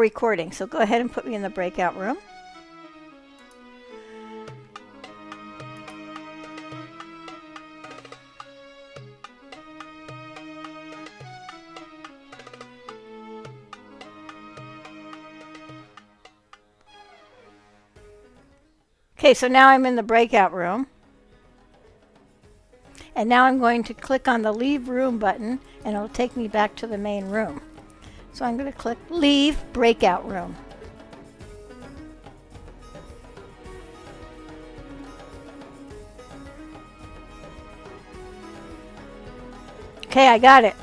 recording. So go ahead and put me in the breakout room. Okay, so now I'm in the breakout room. And now I'm going to click on the Leave Room button, and it'll take me back to the main room. So I'm going to click Leave Breakout Room. Okay, I got it.